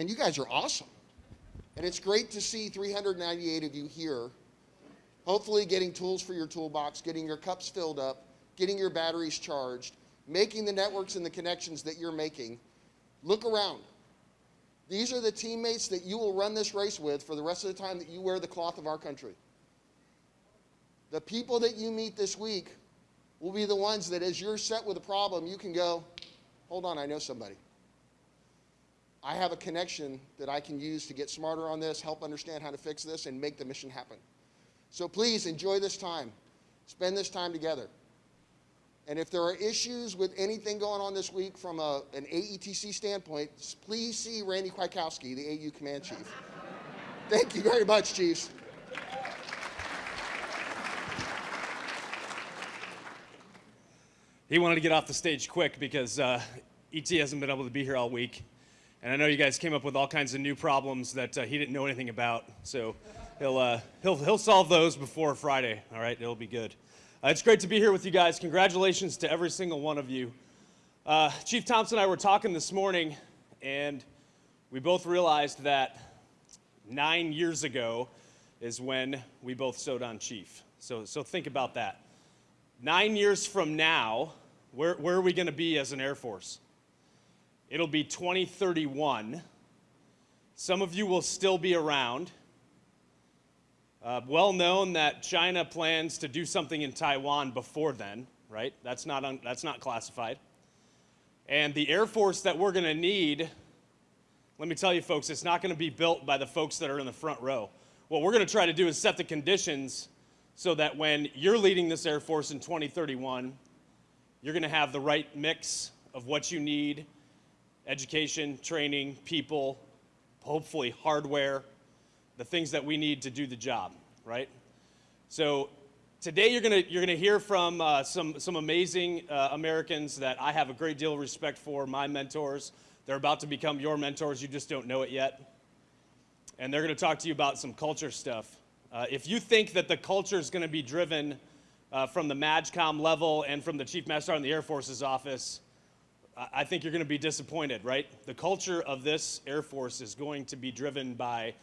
And you guys are awesome. And it's great to see 398 of you here, hopefully getting tools for your toolbox, getting your cups filled up, getting your batteries charged, making the networks and the connections that you're making. Look around. These are the teammates that you will run this race with for the rest of the time that you wear the cloth of our country. The people that you meet this week will be the ones that as you're set with a problem, you can go, hold on, I know somebody. I have a connection that I can use to get smarter on this, help understand how to fix this, and make the mission happen. So please enjoy this time. Spend this time together. And if there are issues with anything going on this week from a, an AETC standpoint, please see Randy Kwiatkowski, the AU Command Chief. Thank you very much, Chiefs. He wanted to get off the stage quick because uh, ET hasn't been able to be here all week. And I know you guys came up with all kinds of new problems that uh, he didn't know anything about. So he'll, uh, he'll, he'll solve those before Friday. All right, it'll be good. Uh, it's great to be here with you guys. Congratulations to every single one of you. Uh, Chief Thompson and I were talking this morning, and we both realized that nine years ago is when we both sewed on Chief. So, so think about that. Nine years from now, where, where are we going to be as an Air Force? It'll be 2031. Some of you will still be around. Uh, well known that China plans to do something in Taiwan before then, right? That's not, that's not classified. And the Air Force that we're going to need, let me tell you folks, it's not going to be built by the folks that are in the front row. What we're going to try to do is set the conditions so that when you're leading this Air Force in 2031, you're going to have the right mix of what you need education, training, people, hopefully hardware, the things that we need to do the job, right? So today you're gonna, you're gonna hear from uh, some, some amazing uh, Americans that I have a great deal of respect for, my mentors. They're about to become your mentors, you just don't know it yet. And they're gonna talk to you about some culture stuff. Uh, if you think that the culture is gonna be driven uh, from the MAJCOM level and from the Chief Master in the Air Force's office, I think you're going to be disappointed, right? The culture of this Air Force is going to be driven by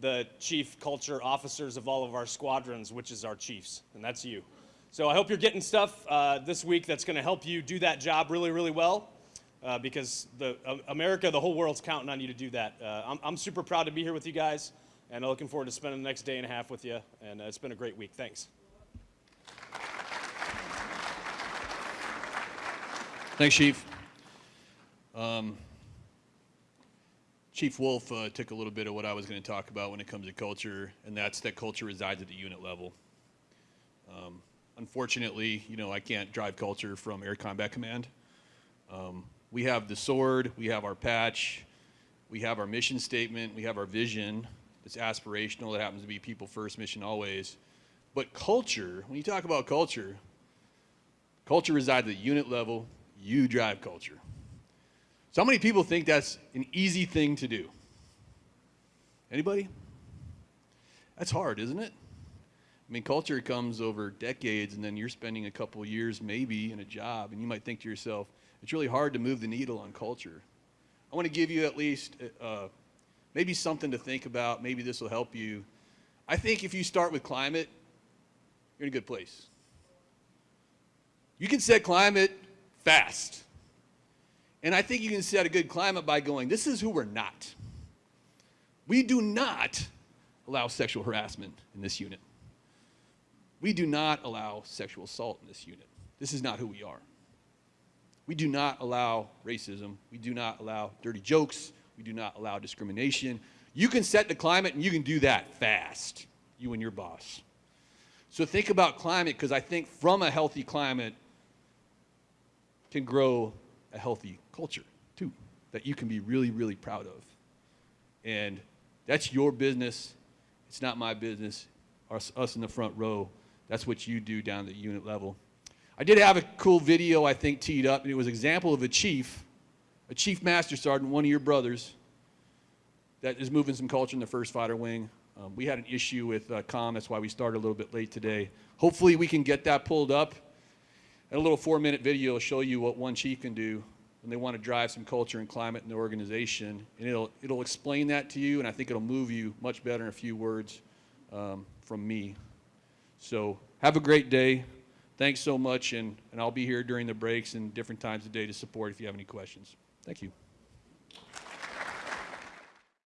the chief culture officers of all of our squadrons, which is our chiefs, and that's you. So I hope you're getting stuff uh, this week that's going to help you do that job really, really well. Uh, because the uh, America, the whole world's counting on you to do that. Uh, I'm, I'm, super proud to be here with you guys, and I'm looking forward to spending the next day and a half with you. And uh, it's been a great week. Thanks. Thanks, Chief. Um, Chief Wolf uh, took a little bit of what I was going to talk about when it comes to culture, and that's that culture resides at the unit level. Um, unfortunately, you know, I can't drive culture from Air Combat Command. Um, we have the sword, we have our patch, we have our mission statement, we have our vision. It's aspirational. It happens to be people first, mission always. But culture, when you talk about culture, culture resides at the unit level. You drive culture. So how many people think that's an easy thing to do? Anybody? That's hard, isn't it? I mean, culture comes over decades, and then you're spending a couple years maybe in a job, and you might think to yourself, it's really hard to move the needle on culture. I want to give you at least uh, maybe something to think about. Maybe this will help you. I think if you start with climate, you're in a good place. You can set climate fast. And I think you can set a good climate by going, this is who we're not. We do not allow sexual harassment in this unit. We do not allow sexual assault in this unit. This is not who we are. We do not allow racism. We do not allow dirty jokes. We do not allow discrimination. You can set the climate and you can do that fast, you and your boss. So think about climate because I think from a healthy climate can grow a healthy culture too that you can be really, really proud of. And that's your business. It's not my business. Us, us in the front row, that's what you do down the unit level. I did have a cool video, I think, teed up, and it was an example of a chief, a chief master sergeant, one of your brothers, that is moving some culture in the first fighter wing. Um, we had an issue with uh, COM, that's why we started a little bit late today. Hopefully we can get that pulled up. A little four minute video will show you what one chief can do when they want to drive some culture and climate in the organization. And it'll, it'll explain that to you, and I think it'll move you much better in a few words um, from me. So have a great day. Thanks so much, and, and I'll be here during the breaks and different times of day to support if you have any questions. Thank you.